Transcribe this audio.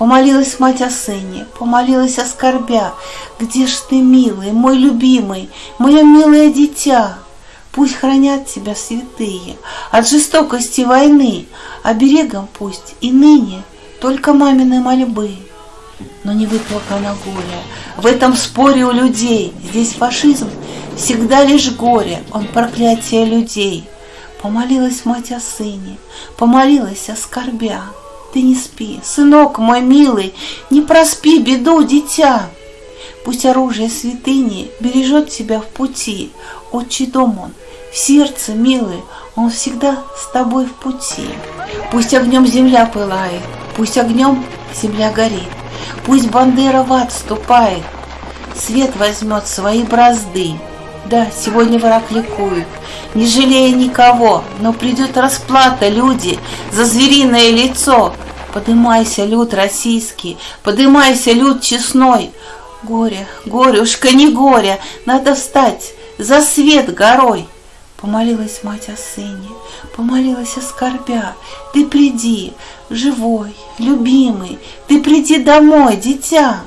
Помолилась мать о сыне, помолилась о скорбя. Где ж ты, милый, мой любимый, мое милое дитя? Пусть хранят тебя святые от жестокости войны, Оберегом пусть и ныне только мамины мольбы. Но не выплакано горе, в этом споре у людей, Здесь фашизм всегда лишь горе, он проклятие людей. Помолилась мать о сыне, помолилась о скорбя. Ты не спи, сынок мой милый, не проспи беду, дитя. Пусть оружие святыни бережет тебя в пути, Отчий дом он, в сердце, милый, он всегда с тобой в пути. Пусть огнем земля пылает, пусть огнем земля горит, Пусть Бандера в ад ступает, свет возьмет свои бразды. Да, сегодня враг ликует, не жалея никого, но придет расплата, люди, за звериное лицо. Подымайся, люд российский, подымайся, люд честной. Горе, горюшка, не горе, надо встать за свет горой. Помолилась мать о сыне, помолилась о скорбя. Ты приди, живой, любимый, ты приди домой, дитя.